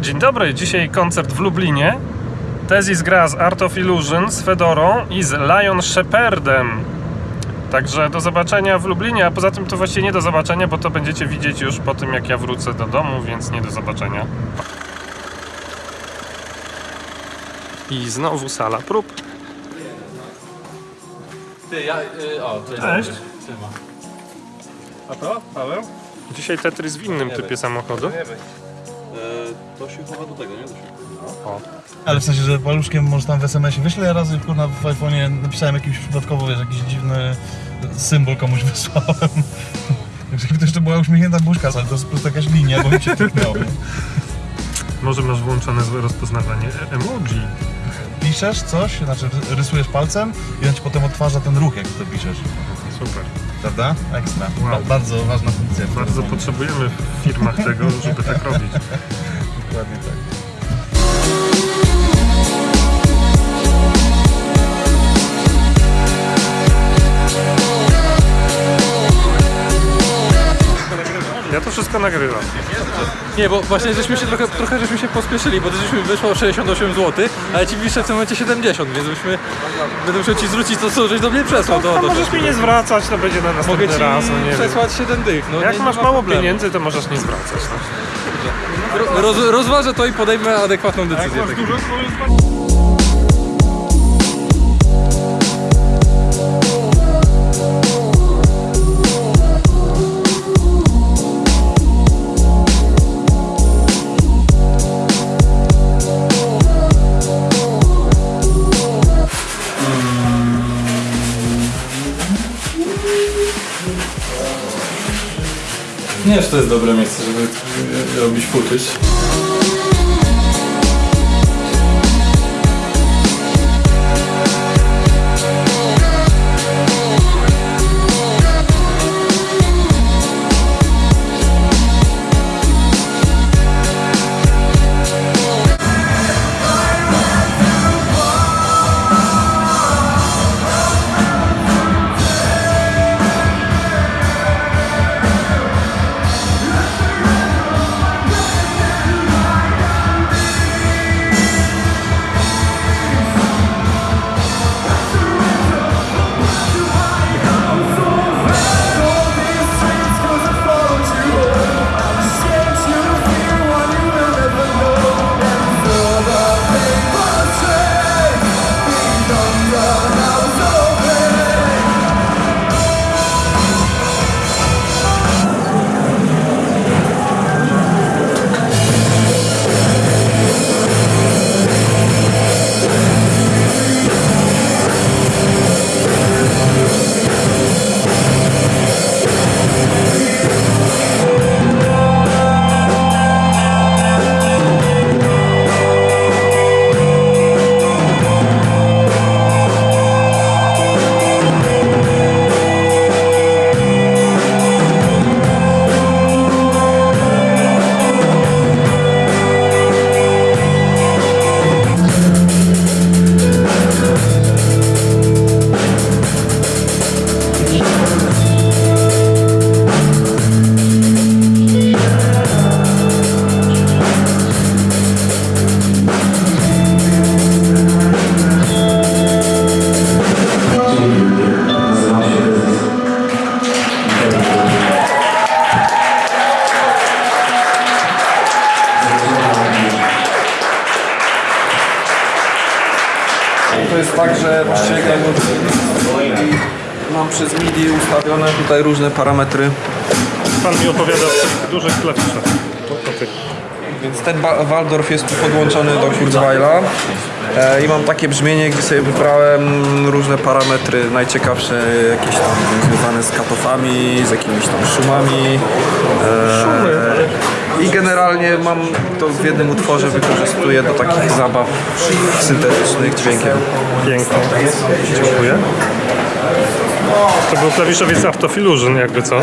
Dzień dobry, dzisiaj koncert w Lublinie. Tezis gra z Art of Illusion, z Fedorą i z Lion Shepherdem. Także do zobaczenia w Lublinie, a poza tym to właściwie nie do zobaczenia, bo to będziecie widzieć już po tym jak ja wrócę do domu, więc nie do zobaczenia. I znowu sala prób. Ty, ja, y, o, to jest Cześć. A to, Paweł? Dzisiaj Tetris w innym typie samochodu. To się chowa do tego, nie? Do się... Ale w sensie, że paluszkiem może tam w SMS-ie wyślę, ja razy kurna w iPhone'ie napisałem jakiś przypadkowo, wiesz, jakiś dziwny symbol komuś wysłałem. Żeby to jeszcze była uśmiechnięta buźka, ale to jest po prostu jakaś linia, bo mi się tyknęło. Może masz włączone złe rozpoznawanie emoji. Piszesz coś, znaczy rysujesz palcem i on ci potem odtwarza ten ruch, jak to piszesz. Super. Prawda? Ekstra. Wow. Ba- bardzo ważna funkcja. Bardzo potrzebujemy w firmach tego, żeby tak robić. Dokładnie tak. Ja to wszystko nagrywam. Nie, bo właśnie żeśmy się trochę, trochę żeśmy się pospieszyli, bo to żeśmy wyszło 68 zł, ale ci pisze w tym momencie 70, więc byśmy, będę musiał ci zwrócić to, co żeś do mnie przesłał. To, No to, możesz mi nie zwracać, to będzie na Mogę następny ci raz, no nie przesłać 7 dych. No, Jak nie, nie masz ma mało problemu. pieniędzy, to możesz nie zwracać. No. Ro, roz, rozważę to i podejmę adekwatną decyzję. Nie, że to jest dobre miejsce, żeby robić footage. Jest tak, że właściwie mam przez MIDI ustawione tutaj różne parametry, Pan mi opowiada o tych dużych klawiszach. Więc ten Waldorf jest tu podłączony do Kurzweila e, i mam takie brzmienie, gdzie sobie wybrałem różne parametry, najciekawsze jakieś tam związane z katofami, z jakimiś tam szumami. E, I generalnie mam to w jednym utworze wykorzystuję do takich zabaw syntetycznych dźwiękiem. Pięknie. Dziękuję. To był klawiszowiec Art of Illusion, jakby co.